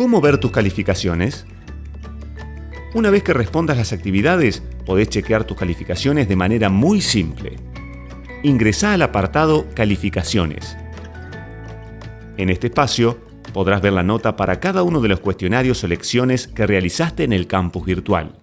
¿Cómo ver tus calificaciones? Una vez que respondas las actividades, podés chequear tus calificaciones de manera muy simple. Ingresá al apartado Calificaciones. En este espacio, podrás ver la nota para cada uno de los cuestionarios o lecciones que realizaste en el campus virtual.